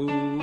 Ooh.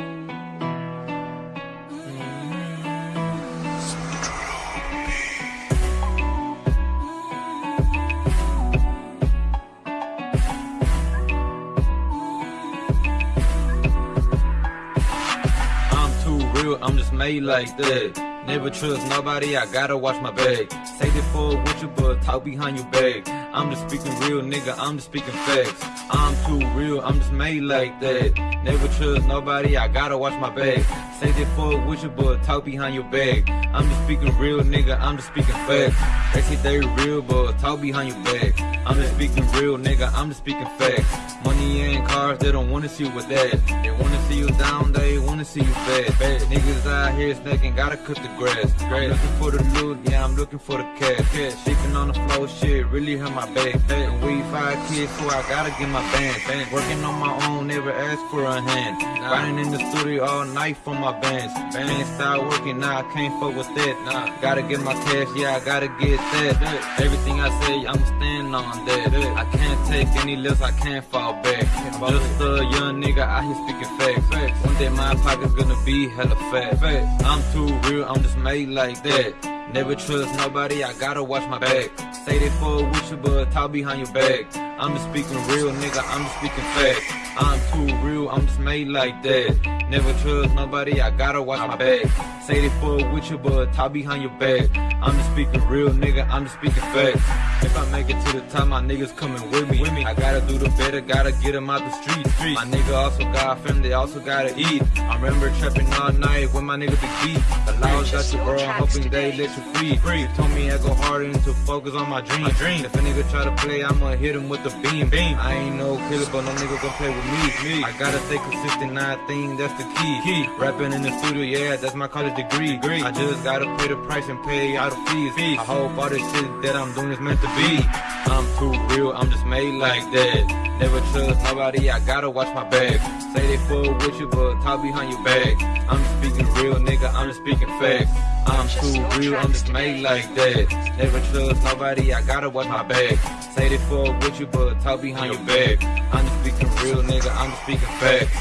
I'm too real, I'm just made like that. Never trust nobody, I gotta watch my bag. Say this for with you, but talk behind your back. I'm just speaking real, nigga, I'm just speaking facts. I'm too real, I'm just made like that. Never trust nobody, I gotta watch my bag. Say this for with you, but talk behind your back. I'm just speaking real, nigga, I'm just speaking facts. They say they real, but talk behind your back. I'm just speaking real, nigga, I'm just speaking facts. Money and cars, they don't wanna see you with that. They wanna see you down, they wanna see you fat. Fat niggas out here snaking, gotta cut the grass. I'm looking for the loot, yeah, I'm looking for the cash. cash. Sleeping on the floor, shit, really hurt my back. back. We five kids, so I gotta get my band. band. Working on my own, never ask for a hand. Nah. Riding in the studio all night for my bands. Band. Can't start working, nah, I can't fuck with that. Nah, gotta get my cash, yeah, I gotta get that. Everything I say, I'm standing on that. I can't take any less, I can't fall back. Just a young nigga out here speaking facts. One day my pocket's gonna be hella fat. I'm too real, I'm just made like that. Never trust nobody, I gotta watch my back. Say they full with you, but talk behind your back. I'm just speaking real, nigga, I'm just speaking facts. I'm too real, I'm just made like that. Never trust nobody, I gotta watch my back. Say they full with you, but talk behind your back. I'm just speaking real, nigga, I'm just speaking facts. If I make it to the top, my niggas coming with me. I gotta do the better, gotta get them out the street. My nigga also got a family, they also gotta eat. I remember trapping all night with my nigga Big B. The laws got you, bro, I'm hoping they let you free. free. Told me I go harder to focus on my dream. my dream. If a nigga try to play, I'ma hit him with the beam. beam. I ain't no killer, but no nigga gon' play with me. me. I gotta stay consistent, I think that's the key. key. Rapping in the studio, yeah, that's my college degree. degree. I just gotta pay the price and pay all the fees. fees. I hope all this shit that I'm doing is meant to be. I'm too real, I'm just made like that. Never trust nobody, I gotta watch my back. Say they full with you, but talk behind your back. I'm just speaking real, nigga, I'm just speaking facts. I'm too real, I'm just made like that. Never trust nobody, I gotta watch my back. Say they full with you, but talk behind your back. I'm just speaking real, nigga, I'm just speaking facts.